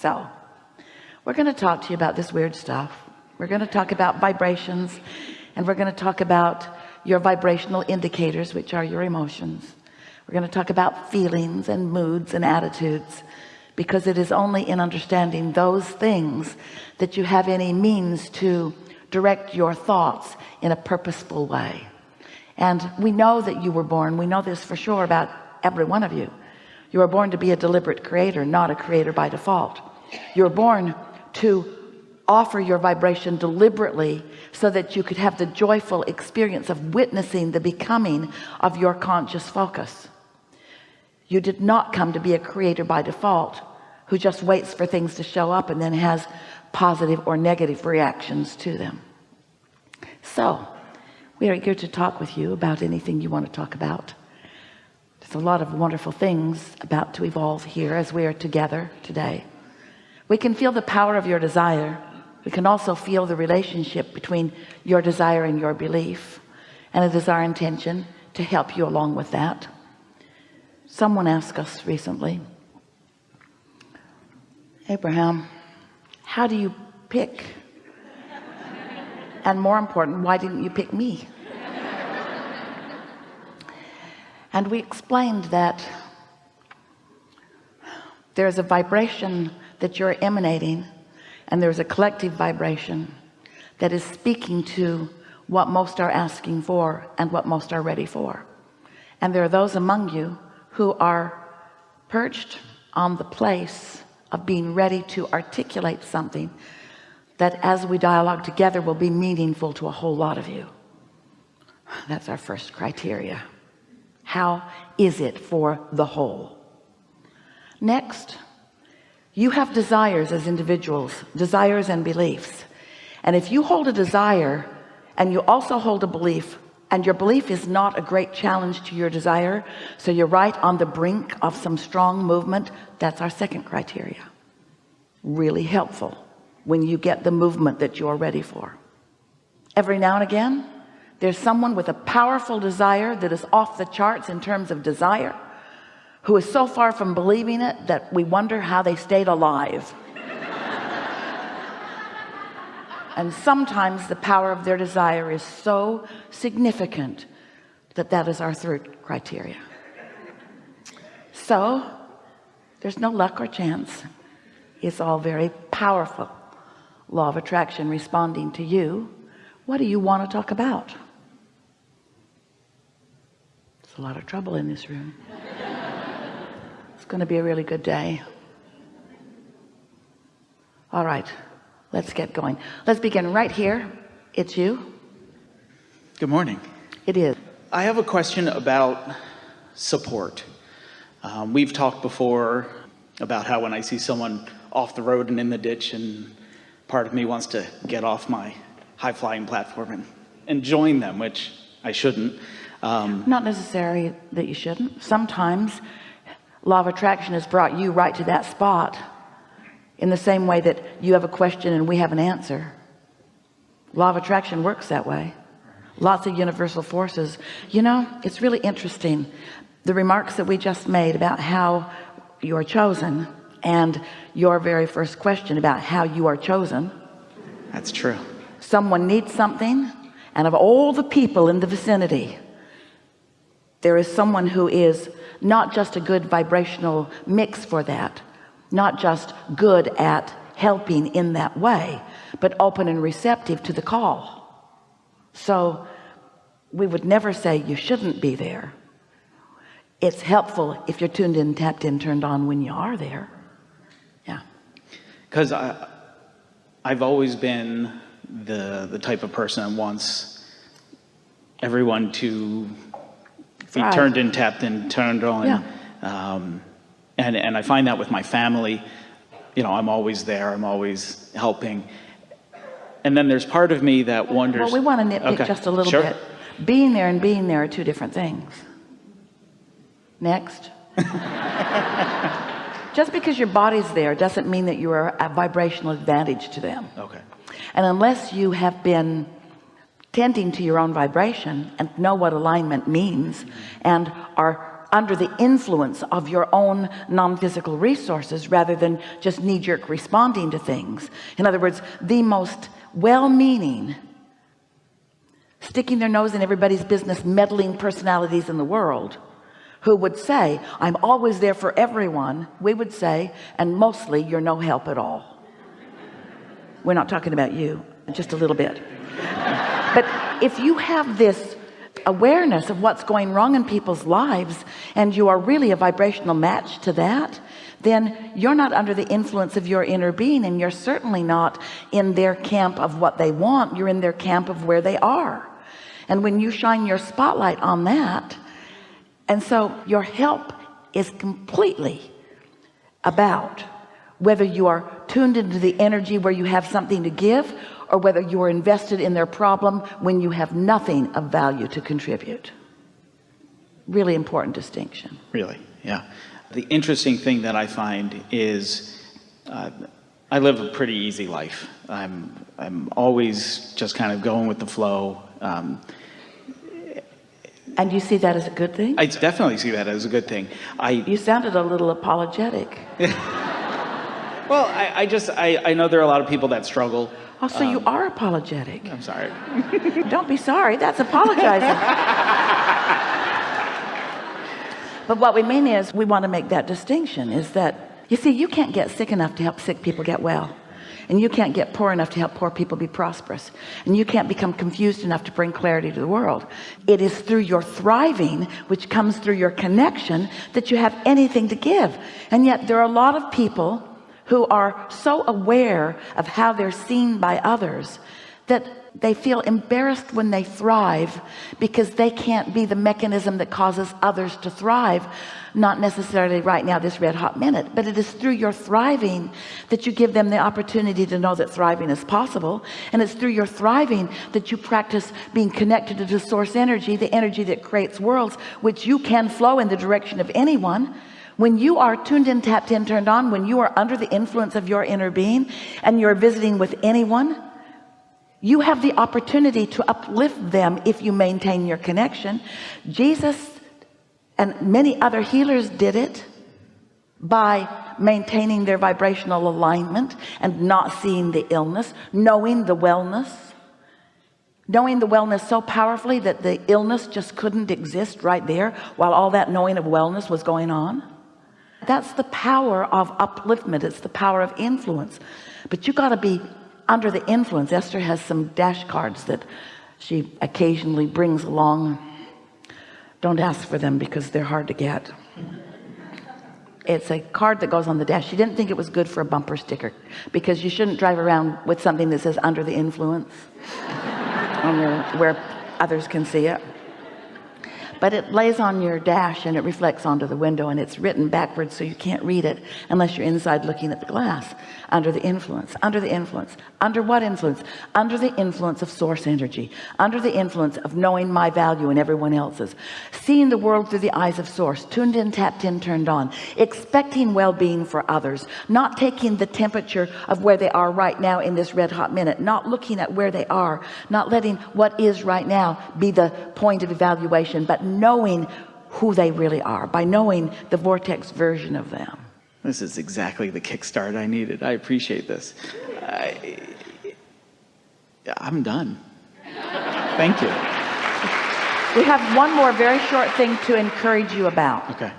so we're going to talk to you about this weird stuff. We're going to talk about vibrations and we're going to talk about your vibrational indicators which are your emotions. We're going to talk about feelings and moods and attitudes because it is only in understanding those things that you have any means to direct your thoughts in a purposeful way. And we know that you were born we know this for sure about every one of you. You were born to be a deliberate creator not a creator by default you were born to offer your vibration deliberately so that you could have the joyful experience of witnessing the becoming of your conscious focus. You did not come to be a creator by default who just waits for things to show up and then has positive or negative reactions to them. So we are here to talk with you about anything you want to talk about. There's a lot of wonderful things about to evolve here as we are together today we can feel the power of your desire. We can also feel the relationship between your desire and your belief and it is our intention to help you along with that. Someone asked us recently Abraham how do you pick? And more important why didn't you pick me? And we explained that there's a vibration that you're emanating and there's a collective vibration that is speaking to what most are asking for and what most are ready for. And there are those among you who are perched on the place of being ready to articulate something that as we dialogue together will be meaningful to a whole lot of you. That's our first criteria. How is it for the whole? Next you have desires as individuals desires and beliefs. And if you hold a desire and you also hold a belief and your belief is not a great challenge to your desire so you're right on the brink of some strong movement that's our second criteria. Really helpful when you get the movement that you're ready for. Every now and again there's someone with a powerful desire that is off the charts in terms of desire who is so far from believing it that we wonder how they stayed alive. And sometimes the power of their desire is so significant that that is our third criteria. So there's no luck or chance. It's all very powerful. Law of attraction responding to you. What do you want to talk about? There's a lot of trouble in this room. it's going to be a really good day. All right let's get going. Let's begin right here. It's you. Good morning. It is. I have a question about support. Um, we've talked before about how when I see someone off the road and in the ditch and part of me wants to get off my high-flying platform and, and join them which I shouldn't um, not necessarily that you shouldn't. Sometimes law of attraction has brought you right to that spot in the same way that you have a question and we have an answer. Law of attraction works that way. Lots of universal forces. You know it's really interesting the remarks that we just made about how you're chosen and your very first question about how you are chosen. That's true. Someone needs something and of all the people in the vicinity there is someone who is not just a good vibrational mix for that not just good at helping in that way but open and receptive to the call. So we would never say you shouldn't be there. It's helpful if you're tuned in tapped in turned on when you are there. Yeah. Because I I've always been the the type of person that wants everyone to be turned in tapped in turned on yeah. um, and and I find that with my family you know I'm always there I'm always helping. And then there's part of me that wonders. Well we want to nitpick okay. just a little sure. bit. Being there and being there are two different things. Next. Just because your body's there doesn't mean that you are a vibrational advantage to them. Okay. And unless you have been tending to your own vibration and know what alignment means and are under the influence of your own non-physical resources rather than just knee-jerk responding to things. In other words the most well-meaning sticking their nose in everybody's business meddling personalities in the world who would say I'm always there for everyone we would say and mostly you're no help at all. We're not talking about you just a little bit but if you have this awareness of what's going wrong in people's lives and you are really a vibrational match to that then you're not under the influence of your inner being and you're certainly not in their camp of what they want. You're in their camp of where they are. And when you shine your spotlight on that and so your help is completely about whether you are tuned into the energy where you have something to give or whether you are invested in their problem when you have nothing of value to contribute. Really important distinction. Really yeah. The interesting thing that I find is uh, I live a pretty easy life. I'm I'm always just kind of going with the flow um, and you see that as a good thing? I definitely see that as a good thing. I you sounded a little apologetic well I, I just I, I know there are a lot of people that struggle Oh, so um, you are apologetic. I'm sorry. Don't be sorry. That's apologizing. but what we mean is we want to make that distinction is that, you see, you can't get sick enough to help sick people get well. And you can't get poor enough to help poor people be prosperous. And you can't become confused enough to bring clarity to the world. It is through your thriving, which comes through your connection, that you have anything to give. And yet there are a lot of people who are so aware of how they're seen by others that they feel embarrassed when they thrive because they can't be the mechanism that causes others to thrive. Not necessarily right now this red hot minute but it is through your thriving that you give them the opportunity to know that thriving is possible. And it's through your thriving that you practice being connected to the source energy the energy that creates worlds which you can flow in the direction of anyone when you are tuned in tapped in turned on when you are under the influence of your inner being and you're visiting with anyone you have the opportunity to uplift them if you maintain your connection. Jesus and many other healers did it by maintaining their vibrational alignment and not seeing the illness knowing the wellness knowing the wellness so powerfully that the illness just couldn't exist right there while all that knowing of wellness was going on that's the power of upliftment. It's the power of influence. But you got to be under the influence. Esther has some dash cards that she occasionally brings along. Don't ask for them because they're hard to get. It's a card that goes on the dash. She didn't think it was good for a bumper sticker because you shouldn't drive around with something that says under the influence your, where others can see it but it lays on your dash and it reflects onto the window and it's written backwards so you can't read it unless you're inside looking at the glass. Under the influence under the influence under what influence? Under the influence of source energy under the influence of knowing my value and everyone else's. Seeing the world through the eyes of source tuned in tapped in turned on. Expecting well-being for others not taking the temperature of where they are right now in this red hot minute not looking at where they are not letting what is right now be the point of evaluation but knowing who they really are by knowing the vortex version of them. This is exactly the kickstart I needed. I appreciate this. I, I'm done. Thank you. We have one more very short thing to encourage you about. Okay.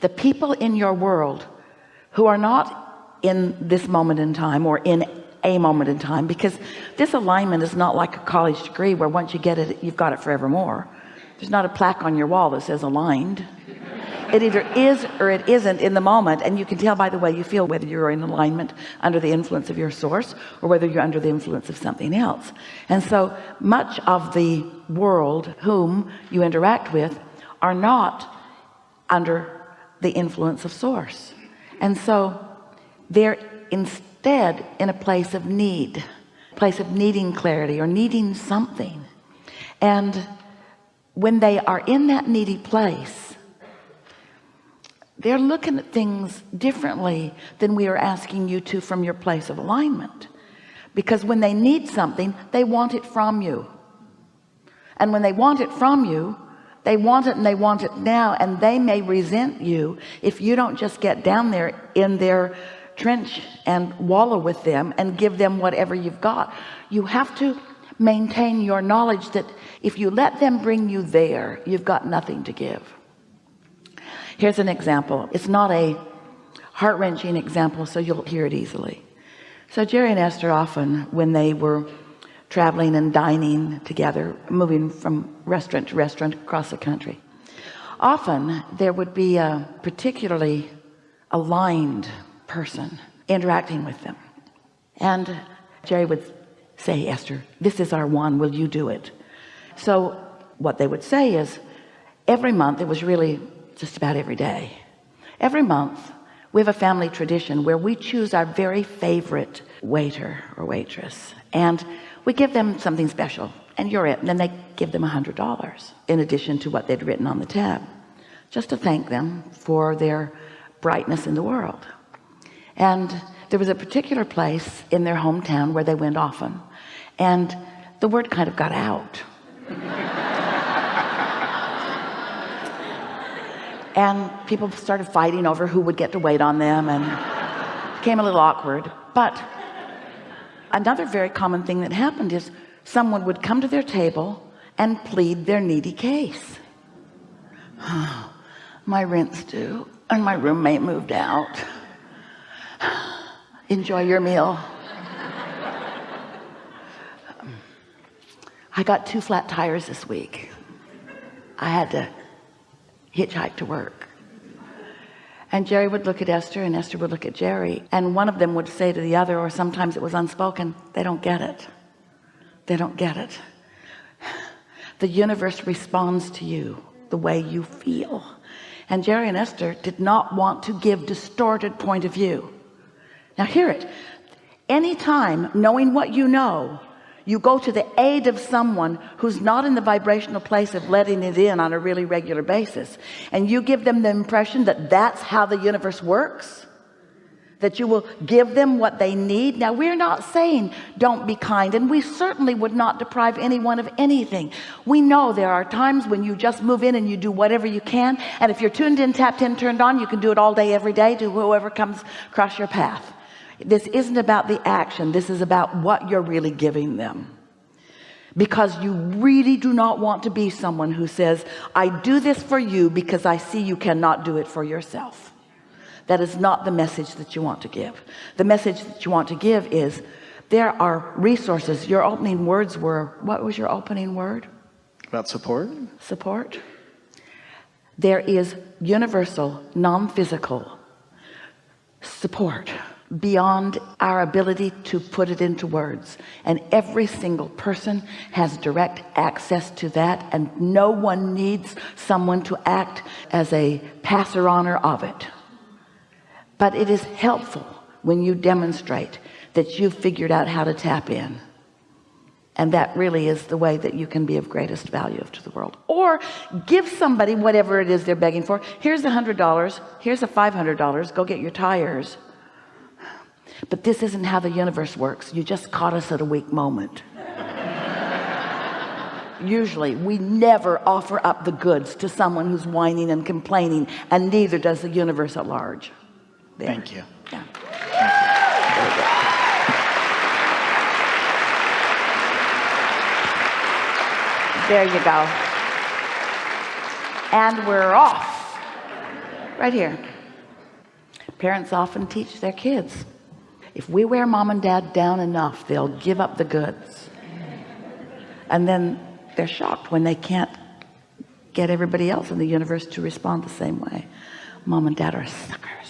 The people in your world who are not in this moment in time or in a moment in time because this alignment is not like a college degree where once you get it you've got it forevermore there's not a plaque on your wall that says aligned. It either is or it isn't in the moment and you can tell by the way you feel whether you're in alignment under the influence of your source or whether you're under the influence of something else. And so much of the world whom you interact with are not under the influence of source. And so they're instead in a place of need place of needing clarity or needing something. And when they are in that needy place they're looking at things differently than we are asking you to from your place of alignment. Because when they need something they want it from you. And when they want it from you they want it and they want it now and they may resent you if you don't just get down there in their trench and wallow with them and give them whatever you've got. You have to maintain your knowledge that if you let them bring you there you've got nothing to give. Here's an example. It's not a heart-wrenching example so you'll hear it easily. So Jerry and Esther often when they were traveling and dining together moving from restaurant to restaurant across the country often there would be a particularly aligned person interacting with them. And Jerry would say Esther this is our one will you do it? So what they would say is every month it was really just about every day. Every month we have a family tradition where we choose our very favorite waiter or waitress and we give them something special and you're it and then they give them a hundred dollars in addition to what they'd written on the tab just to thank them for their brightness in the world. And there was a particular place in their hometown where they went often and the word kind of got out. And people started fighting over who would get to wait on them and it became a little awkward. But another very common thing that happened is someone would come to their table and plead their needy case. My rent's due and my roommate moved out. Enjoy your meal I got two flat tires this week. I had to hitchhike to work. And Jerry would look at Esther and Esther would look at Jerry and one of them would say to the other or sometimes it was unspoken they don't get it. They don't get it. The universe responds to you the way you feel. And Jerry and Esther did not want to give distorted point of view. Now hear it. Anytime knowing what you know you go to the aid of someone who's not in the vibrational place of letting it in on a really regular basis. And you give them the impression that that's how the universe works that you will give them what they need. Now we're not saying don't be kind and we certainly would not deprive anyone of anything. We know there are times when you just move in and you do whatever you can and if you're tuned in tapped in turned on you can do it all day every day to whoever comes across your path this isn't about the action. This is about what you're really giving them. Because you really do not want to be someone who says I do this for you because I see you cannot do it for yourself. That is not the message that you want to give. The message that you want to give is there are resources. Your opening words were what was your opening word? About support? support. There is universal non-physical support beyond our ability to put it into words. And every single person has direct access to that and no one needs someone to act as a passer honor of it. But it is helpful when you demonstrate that you've figured out how to tap in. And that really is the way that you can be of greatest value to the world. Or give somebody whatever it is they're begging for. Here's a hundred dollars. Here's a five hundred dollars. Go get your tires but this isn't how the universe works. You just caught us at a weak moment. Usually we never offer up the goods to someone who's whining and complaining and neither does the universe at large. There. Thank you. yeah. there you go. And we're off. Right here. Parents often teach their kids if we wear mom and dad down enough they'll give up the goods. And then they're shocked when they can't get everybody else in the universe to respond the same way. Mom and dad are suckers